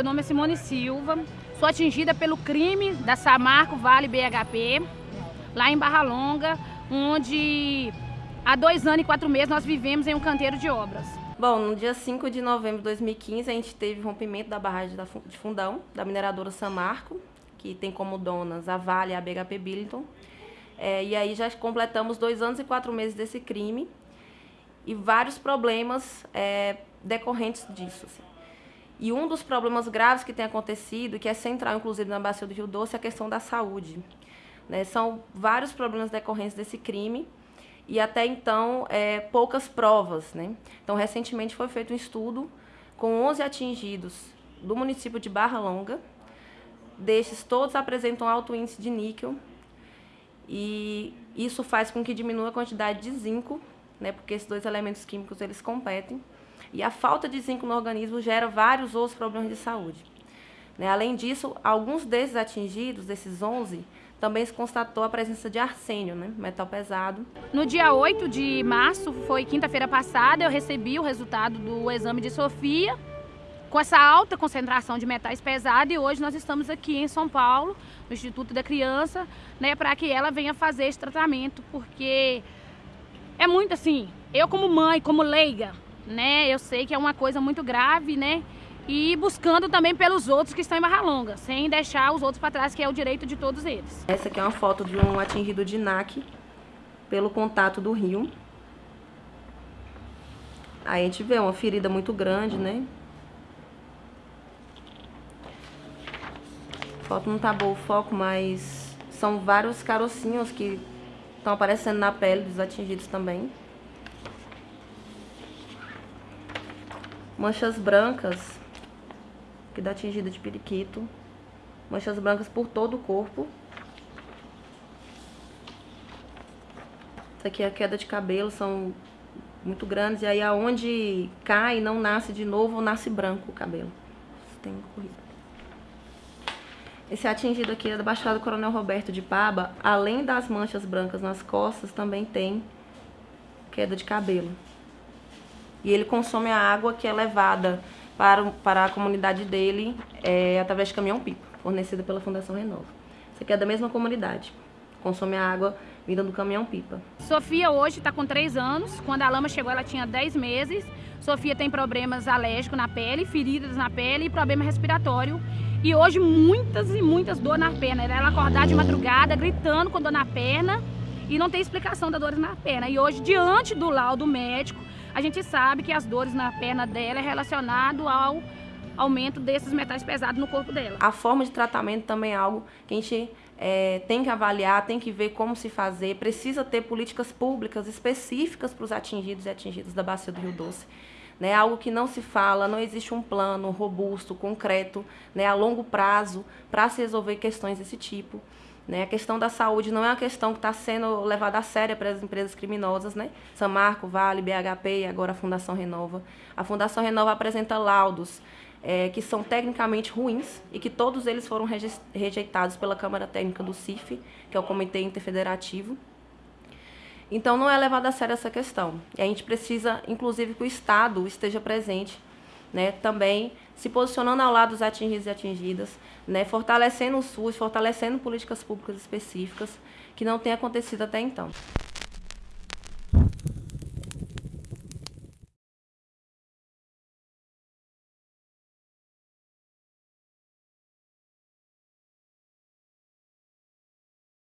meu nome é Simone Silva, sou atingida pelo crime da Samarco Vale BHP, lá em Barra Longa, onde há dois anos e quatro meses nós vivemos em um canteiro de obras. Bom, no dia 5 de novembro de 2015, a gente teve rompimento da barragem de Fundão, da mineradora Samarco, que tem como donas a Vale e a BHP Billington. É, e aí já completamos dois anos e quatro meses desse crime e vários problemas é, decorrentes disso. Assim. E um dos problemas graves que tem acontecido, que é central, inclusive, na Bacia do Rio Doce, é a questão da saúde. Né? São vários problemas decorrentes desse crime e até então é, poucas provas. Né? Então, recentemente foi feito um estudo com 11 atingidos do município de Barra Longa. Destes, todos apresentam alto índice de níquel e isso faz com que diminua a quantidade de zinco, né? porque esses dois elementos químicos eles competem. E a falta de zinco no organismo gera vários outros problemas de saúde. Né? Além disso, alguns desses atingidos, desses 11, também se constatou a presença de arsênio, né? metal pesado. No dia 8 de março, foi quinta-feira passada, eu recebi o resultado do exame de Sofia, com essa alta concentração de metais pesados, e hoje nós estamos aqui em São Paulo, no Instituto da Criança, né, para que ela venha fazer esse tratamento, porque é muito assim, eu como mãe, como leiga, né? Eu sei que é uma coisa muito grave, né? E buscando também pelos outros que estão em Barra Longa, sem deixar os outros para trás, que é o direito de todos eles. Essa aqui é uma foto de um atingido de NAC pelo contato do rio. Aí a gente vê uma ferida muito grande, né? A foto não tá bom o foco, mas são vários carocinhos que estão aparecendo na pele dos atingidos também. Manchas brancas, que dá atingida de periquito. Manchas brancas por todo o corpo. Isso aqui é a queda de cabelo, são muito grandes. E aí aonde cai, não nasce de novo, nasce branco o cabelo. Tem corrido. Esse atingido aqui é da Baixada Coronel Roberto de Paba. Além das manchas brancas nas costas, também tem queda de cabelo e ele consome a água que é levada para, para a comunidade dele é, através de caminhão-pipa, fornecida pela Fundação Renova. Isso aqui é da mesma comunidade, consome a água vinda do caminhão-pipa. Sofia hoje está com 3 anos, quando a lama chegou ela tinha 10 meses. Sofia tem problemas alérgicos na pele, feridas na pele e problema respiratório. E hoje muitas e muitas dores na perna. Ela acordar de madrugada gritando com dor na perna e não tem explicação da dor na perna. E hoje, diante do laudo médico, a gente sabe que as dores na perna dela é relacionado ao aumento desses metais pesados no corpo dela. A forma de tratamento também é algo que a gente é, tem que avaliar, tem que ver como se fazer, precisa ter políticas públicas específicas para os atingidos e atingidas da bacia do Rio Doce. Né, algo que não se fala, não existe um plano robusto, concreto, né, a longo prazo para se resolver questões desse tipo. Né? A questão da saúde não é uma questão que está sendo levada a sério pelas empresas criminosas, né? Samarco, Vale, BHP e agora a Fundação Renova. A Fundação Renova apresenta laudos é, que são tecnicamente ruins e que todos eles foram rejeitados pela Câmara Técnica do CIF, que é o Comitê Interfederativo. Então não é levada a sério essa questão. E a gente precisa, inclusive, que o Estado esteja presente né, também se posicionando ao lado dos atingidos e atingidas, né, fortalecendo o SUS, fortalecendo políticas públicas específicas, que não tem acontecido até então.